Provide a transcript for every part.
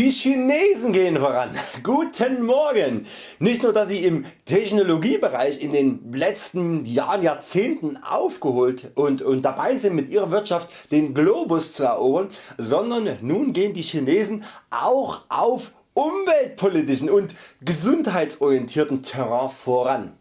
Die Chinesen gehen voran. Guten Morgen! Nicht nur dass sie im Technologiebereich in den letzten Jahren, Jahrzehnten aufgeholt und, und dabei sind mit ihrer Wirtschaft den Globus zu erobern, sondern nun gehen die Chinesen auch auf umweltpolitischen und gesundheitsorientierten Terrain voran.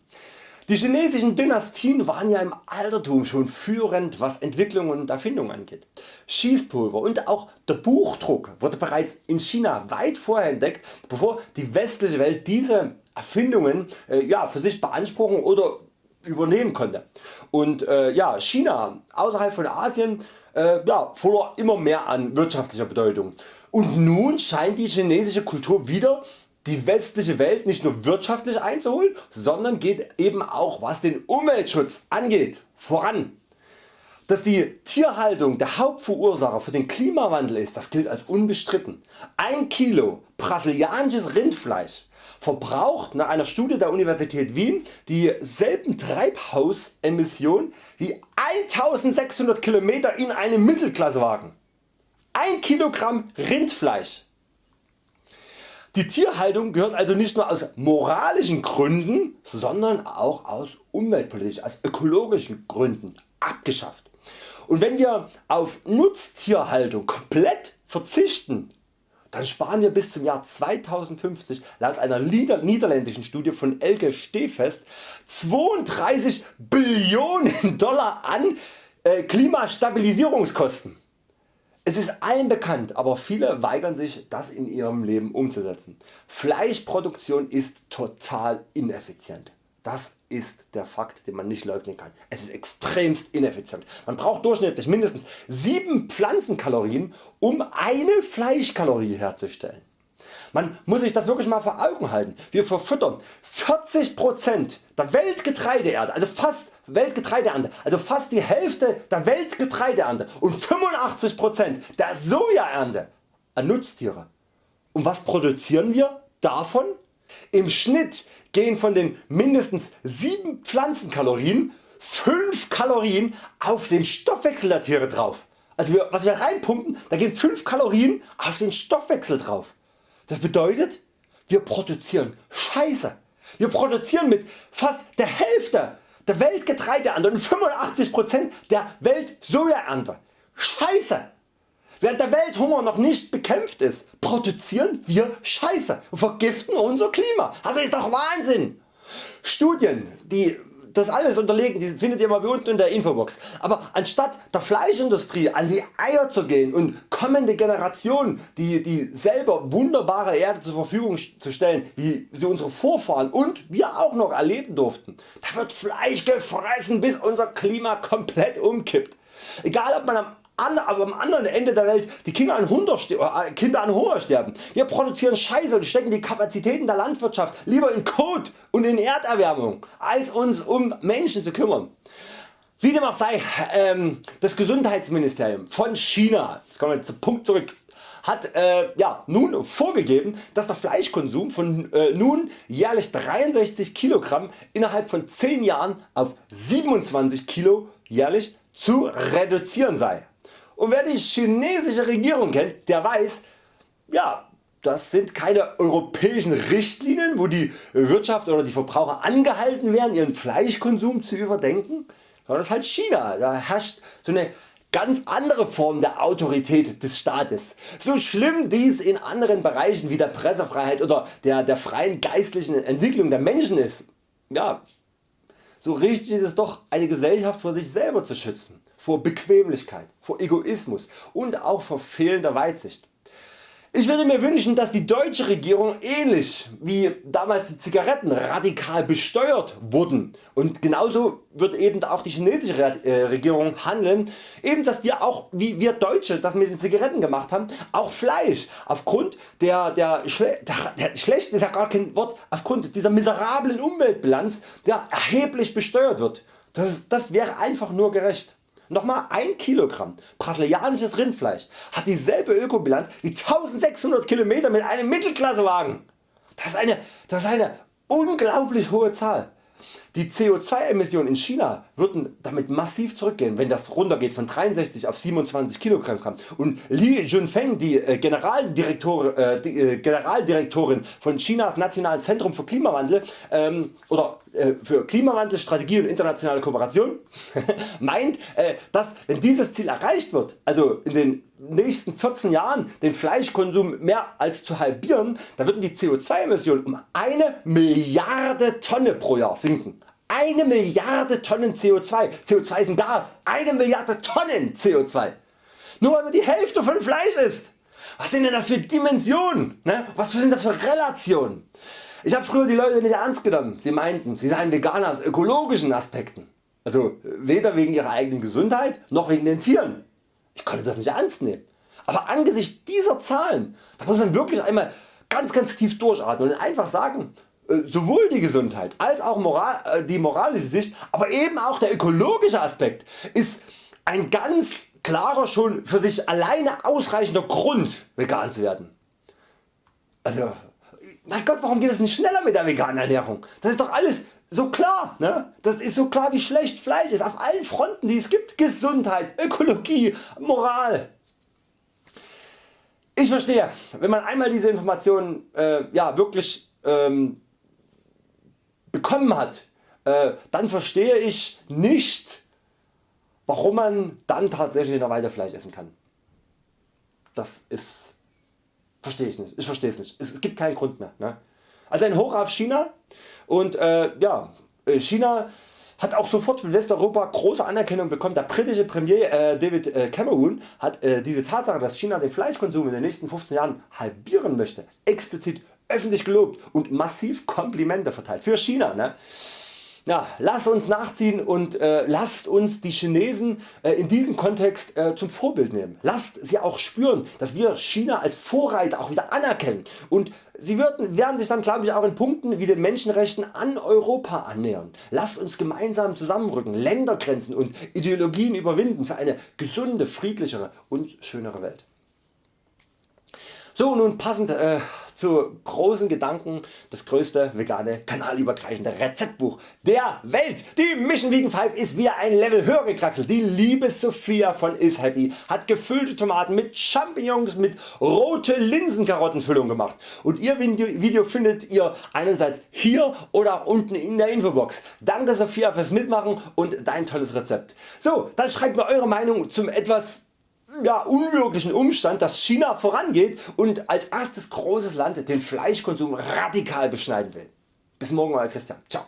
Die chinesischen Dynastien waren ja im Altertum schon führend was Entwicklung und Erfindung angeht. Schießpulver und auch der Buchdruck wurde bereits in China weit vorher entdeckt bevor die westliche Welt diese Erfindungen äh, ja, für sich beanspruchen oder übernehmen konnte. Und äh, ja, China außerhalb von Asien äh, ja, verlor immer mehr an wirtschaftlicher Bedeutung. Und nun scheint die chinesische Kultur wieder die westliche Welt nicht nur wirtschaftlich einzuholen, sondern geht eben auch was den Umweltschutz angeht voran. Dass die Tierhaltung der Hauptverursacher für den Klimawandel ist, das gilt als unbestritten. 1 Kilo brasilianisches Rindfleisch verbraucht nach einer Studie der Universität Wien dieselben Treibhausemissionen wie 1600 km in einem Mittelklassewagen. 1 Kilogramm Rindfleisch die Tierhaltung gehört also nicht nur aus moralischen Gründen, sondern auch aus umweltpolitischen, aus ökologischen Gründen abgeschafft. Und wenn wir auf Nutztierhaltung komplett verzichten, dann sparen wir bis zum Jahr 2050 laut einer niederländischen Studie von Elke Stehfest 32 Billionen Dollar an äh, Klimastabilisierungskosten. Es ist allen bekannt, aber viele weigern sich das in ihrem Leben umzusetzen. Fleischproduktion ist total ineffizient. Das ist der Fakt den man nicht leugnen kann. Es ist extremst ineffizient. Man braucht durchschnittlich mindestens 7 Pflanzenkalorien um eine Fleischkalorie herzustellen. Man muss sich das wirklich mal vor Augen halten. Wir verfüttern 40% der Weltgetreideernte, also fast Weltgetreideernte, also fast die Hälfte der Weltgetreideernte und 85% der Sojaernte an Nutztiere. Und was produzieren wir davon? Im Schnitt gehen von den mindestens 7 Pflanzenkalorien 5 Kalorien auf den Stoffwechsel der Tiere drauf. Also wir, was wir reinpumpen, da gehen 5 Kalorien auf den Stoffwechsel drauf. Das bedeutet wir produzieren Scheiße. Wir produzieren mit fast der Hälfte der Weltgetreideernte und 85% der Weltsojaernte. Scheiße! Während der Welthunger noch nicht bekämpft ist, produzieren wir Scheiße und vergiften unser Klima. Also ist doch Wahnsinn! Studien die das alles unterlegen, die findet ihr mal unten in der Infobox. Aber anstatt der Fleischindustrie an die Eier zu gehen und kommende Generationen die, die selber wunderbare Erde zur Verfügung zu stellen, wie sie unsere Vorfahren und wir auch noch erleben durften, da wird Fleisch gefressen bis unser Klima komplett umkippt. Egal ob man am aber am anderen Ende der Welt die Kinder an, äh, Kinder an Hunger sterben. Wir produzieren Scheiße und stecken die Kapazitäten der Landwirtschaft lieber in Kot und in Erderwärmung als uns um Menschen zu kümmern. Wie dem auch sei, ähm, das Gesundheitsministerium von China, jetzt kommen wir zum Punkt zurück, hat äh, ja, nun vorgegeben dass der Fleischkonsum von äh, nun jährlich 63 Kilogramm innerhalb von 10 Jahren auf 27 Kilo jährlich zu reduzieren sei. Und wer die chinesische Regierung kennt, der weiß, ja, das sind keine europäischen Richtlinien wo die Wirtschaft oder die Verbraucher angehalten werden ihren Fleischkonsum zu überdenken, sondern das ist halt China. Da herrscht so eine ganz andere Form der Autorität des Staates. So schlimm dies in anderen Bereichen wie der Pressefreiheit oder der, der freien geistlichen Entwicklung der Menschen ist, ja, so richtig ist es doch eine Gesellschaft vor sich selber zu schützen, vor Bequemlichkeit, vor Egoismus und auch vor fehlender Weitsicht. Ich würde mir wünschen dass die deutsche Regierung ähnlich wie damals die Zigaretten radikal besteuert wurden und genauso wird eben auch die chinesische äh, Regierung handeln, eben dass wir auch wie wir Deutsche das mit den Zigaretten gemacht haben, auch Fleisch aufgrund der, der, Schle der, der schlechten ist ja gar kein Wort, aufgrund dieser miserablen Umweltbilanz der erheblich besteuert wird. Das, das wäre einfach nur gerecht. Nochmal 1 Kilogramm brasilianisches Rindfleisch hat dieselbe Ökobilanz wie 1600 km mit einem Mittelklassewagen. Das ist eine, das ist eine unglaublich hohe Zahl. Die CO2 Emissionen in China würden damit massiv zurückgehen wenn das runtergeht von 63 auf 27 kg und Li Junfeng die, äh, Generaldirektor, äh, die äh, Generaldirektorin von Chinas Nationalen Zentrum für Klimawandel ähm, oder äh, für Klimawandel, Strategie und internationale Kooperation meint äh, dass wenn dieses Ziel erreicht wird, also in den nächsten 14 Jahren den Fleischkonsum mehr als zu halbieren, dann würden die CO2 Emissionen um eine Milliarde Tonne pro Jahr sinken. Eine Milliarde Tonnen CO2. CO2 ist ein Gas. Eine Milliarde Tonnen CO2. Nur weil man die Hälfte von Fleisch isst. Was sind denn das für Dimensionen? Ne? Was sind das für Relationen? Ich habe früher die Leute nicht ernst genommen. Sie meinten, sie seien Veganer aus ökologischen Aspekten. Also weder wegen ihrer eigenen Gesundheit noch wegen den Tieren. Ich konnte das nicht ernst nehmen. Aber angesichts dieser Zahlen da muss man wirklich einmal ganz ganz tief durchatmen und einfach sagen, sowohl die Gesundheit als auch moral, äh, die moralische Sicht, aber eben auch der ökologische Aspekt ist ein ganz klarer schon für sich alleine ausreichender Grund vegan zu werden. Also mein Gott warum geht es nicht schneller mit der veganen Ernährung? Das ist doch alles so klar, ne? das ist so klar wie schlecht Fleisch ist auf allen Fronten die es gibt, Gesundheit, Ökologie, Moral. Ich verstehe, wenn man einmal diese Informationen äh, ja, wirklich ähm, bekommen hat, äh, dann verstehe ich nicht warum man dann tatsächlich noch weiter Fleisch essen kann. Das ist, verstehe ich nicht, ich verstehe es nicht, es, es gibt keinen Grund mehr. Ne? Also ein Hoch auf China und äh, ja, äh, China hat auch sofort für Westeuropa große Anerkennung bekommen. Der britische Premier äh, David äh, Cameron hat diese Tatsache dass China den Fleischkonsum in den nächsten 15 Jahren halbieren möchte explizit öffentlich gelobt und massiv Komplimente verteilt für China. Ne? Ja, lasst uns nachziehen und äh, lasst uns die Chinesen äh, in diesem Kontext äh, zum Vorbild nehmen. Lasst sie auch spüren dass wir China als Vorreiter auch wieder anerkennen und sie werden, werden sich dann glaube ich auch in Punkten wie den Menschenrechten an Europa annähern. Lasst uns gemeinsam zusammenrücken, Ländergrenzen und Ideologien überwinden für eine gesunde, friedlichere und schönere Welt. So nun passend äh, zu großen Gedanken das größte vegane kanalübergreifende Rezeptbuch der Welt. Die Mission Vegan 5 ist wieder ein Level höher gekraxelt. Die liebe Sophia von Is Happy hat gefüllte Tomaten mit Champignons mit rote Linsenkarottenfüllung gemacht und ihr Video findet ihr einerseits hier oder unten in der Infobox. Danke Sophia fürs Mitmachen und dein tolles Rezept. So, dann schreibt mir Eure Meinung zum etwas ja, unwirklichen Umstand dass China vorangeht und als erstes großes Land den Fleischkonsum radikal beschneiden will. Bis morgen Euer Christian. Ciao.